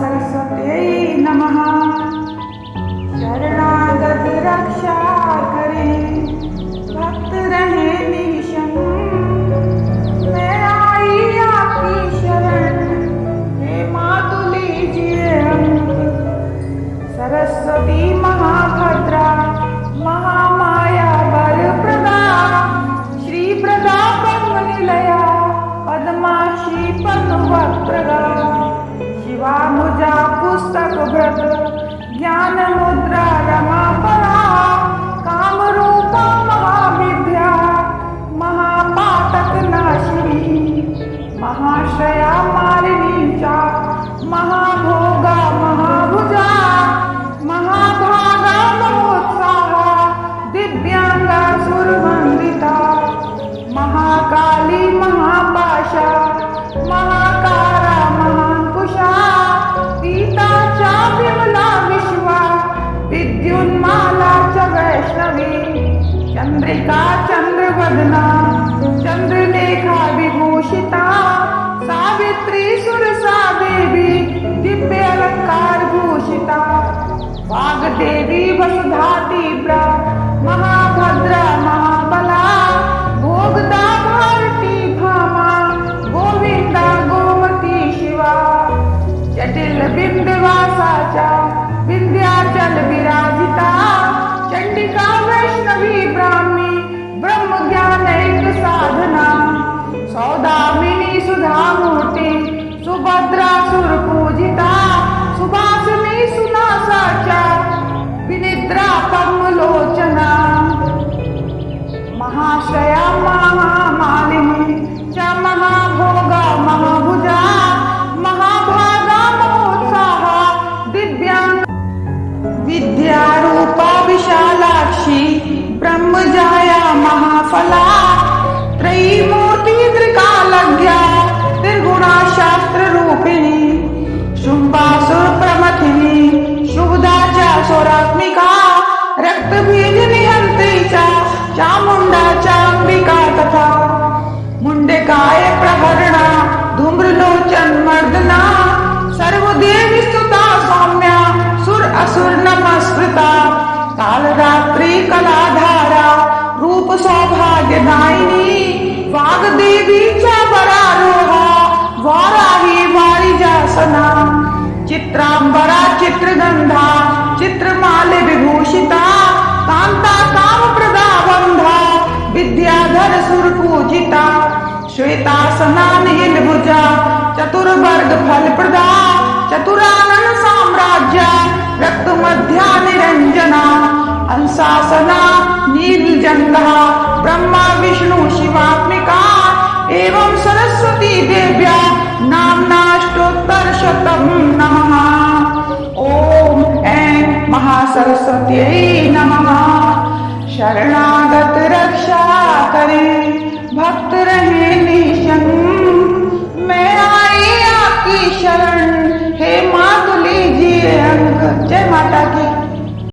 महासरस्वत्यै नमः। शरणागत रक्षा करे। भक्त रहे निशम मैं आई आपकी शरण। हे मातु लीजिए अंक सरस्वती महाभद्रा। शिवानुजा मुद्रा भृत चंद्रवदना चंद्रलेखा विभूषिता सावित्री सुरसा देवी दिव्य अलंकार भूषिता वाग्देवी वसुधा तीव्रा सौदामिनी सुधा मूर्ती सुभद्रा सुर पूजिता सुभासिनी सुनासाच्या विनिद्रा पद्मलोचना महाश्रया महामालिनी च महाभोगा महाभुजा, महाभागा महोत्साहा दिव्यांग विद्यारूपा विशालाक्षी, ब्रह्मजाया महाफला त्रयीमूर्ति च स्वरात्मिका रक्तबीज नियंत्री च। चामुंडा चांबिका तथा। मुंडकाय प्रहरणा, धूम्रलोचन मर्दना। सर्वदेवी स्तुता सौम्या, सुर असुर नमस्कृता। कालरात्रि कलाधारा, रूप सौभाग्यदायिनी वाग्देवी च वरारोहा वाराही वारिजासना चित्रांबरा चित्रगंधा विभूषिता कांता काम प्रदा बंधा विद्याधर सुर पूजिता श्वेतासना नील भुजा चतुर्वर्ग फल प्रदा चतुरानन साम्राज्य रक्त मध्या निरंजना अंशासना नीलजंगा ब्रह्मा, विष्णु, शिवात्मिका, एवं सरस्वती देव्या नाम्नाष्टोत्तर शतम नमः। ऐं महासरस्वत्यै नमः। शरणागत रक्षा करें।